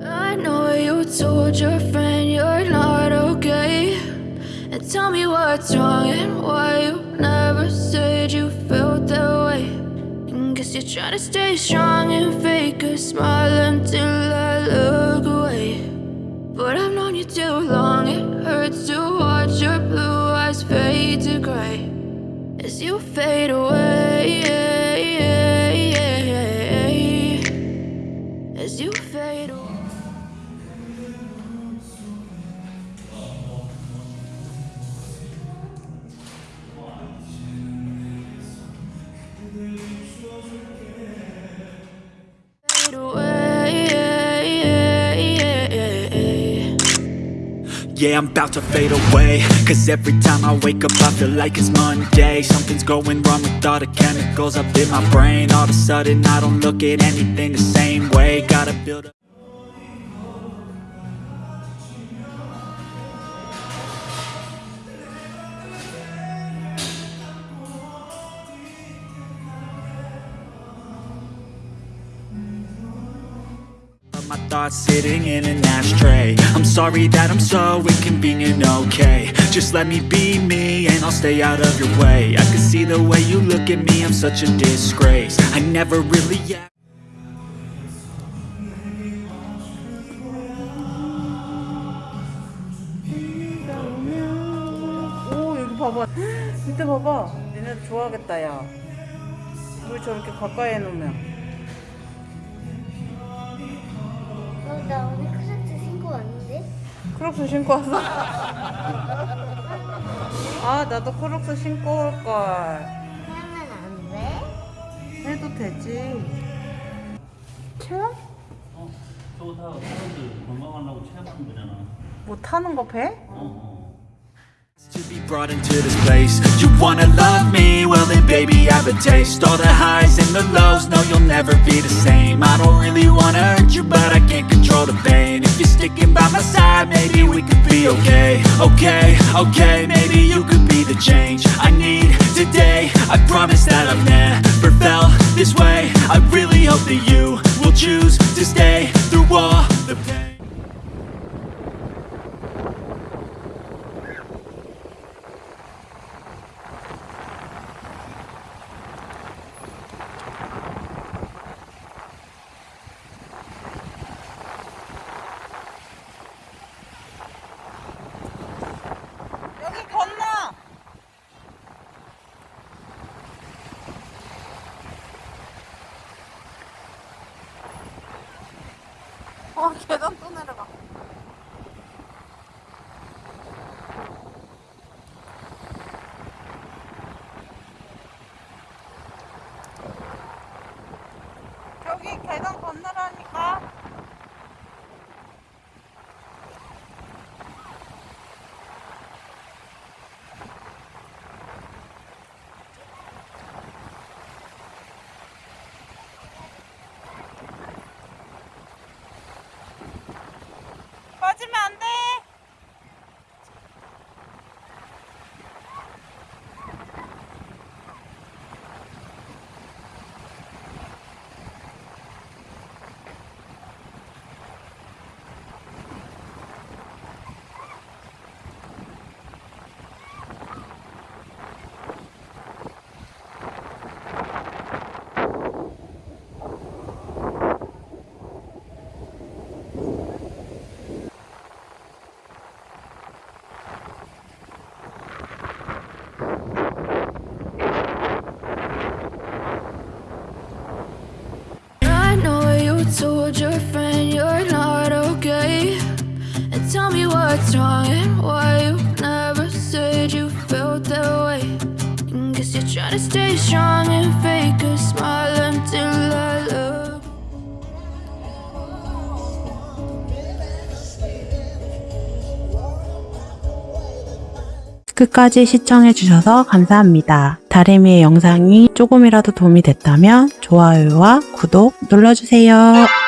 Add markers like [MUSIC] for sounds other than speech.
I know you told your friend you're not okay. And tell me what's wrong and why you never said you felt that way. And guess you're trying to stay strong and fake a smile until I look away. But I've known you too long, it hurts to watch your blue eyes fade to gray as you fade away. Yeah, I'm about to fade away. Cause every time I wake up I feel like it's Monday. Something's going wrong with all the chemicals up in my brain. All of a sudden I don't look at anything the same way. Gotta build up. My thoughts sitting in an ashtray sorry that I'm so inconvenient, okay Just let me be me and I'll stay out of your way I can see the way you look at me, I'm such a disgrace I never really act 오 여기 봐봐 밑에 봐봐 얘네들 좋아하겠다 야물 저렇게 가까이 해놓으면 어, 나 오늘 크락스 신고 왔는데? 크록스 신고 왔어? [LAUGHS] 아 나도 크록스 신고 올걸 하면 안 돼? 해도 되지 체험? 어, 저거 다 사람들 건강하려고 체험하는 거잖아. 뭐 타는 거 배? 어, 어. Be brought into this place. You wanna love me? Well then baby I have a taste. All the highs and the lows No you'll never be the same. I don't really wanna hurt you But I can't control the pain. If you're sticking by my side Maybe we could be okay. Okay, okay Maybe you could be the change I need today. I promise that I've never felt this way. I really hope that you 계단 또 내려가 여기 계단 건너라니까 빠지면 안 돼. And why you never said you felt that way. And guess you're trying to stay strong and fake a smile until I look. 끝까지 시청해주셔서 감사합니다. 다리미의 영상이 조금이라도 도움이 됐다면 좋아요와 구독 눌러주세요.